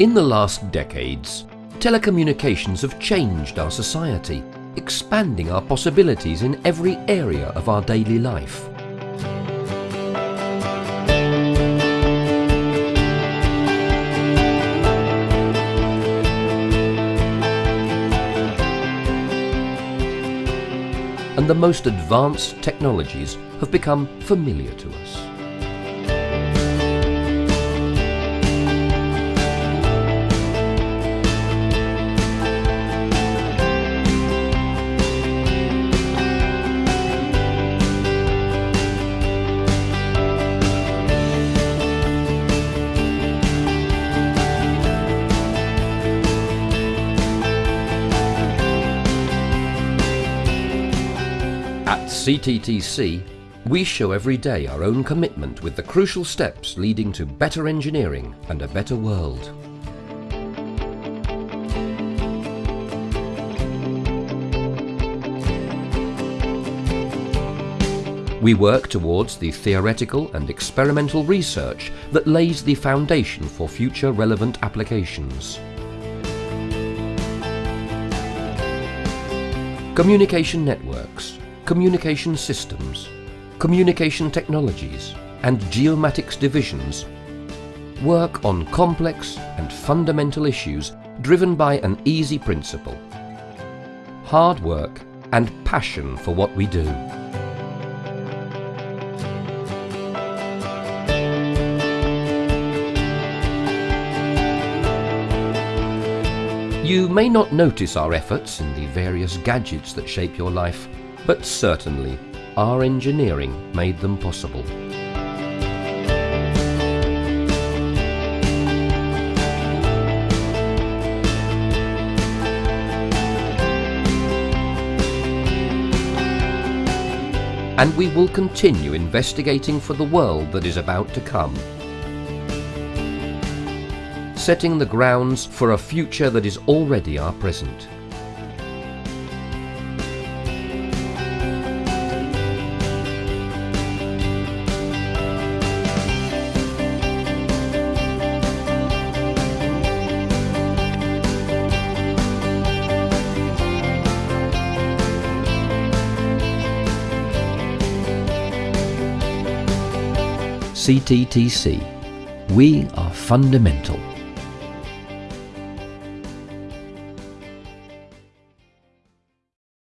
In the last decades, telecommunications have changed our society, expanding our possibilities in every area of our daily life. And the most advanced technologies have become familiar to us. At CTTC, we show every day our own commitment with the crucial steps leading to better engineering and a better world. We work towards the theoretical and experimental research that lays the foundation for future relevant applications. Communication networks, communication systems, communication technologies and geomatics divisions work on complex and fundamental issues driven by an easy principle. Hard work and passion for what we do. You may not notice our efforts in the various gadgets that shape your life, but certainly our engineering made them possible. And we will continue investigating for the world that is about to come setting the grounds for a future that is already our present. CTTC. We are fundamental.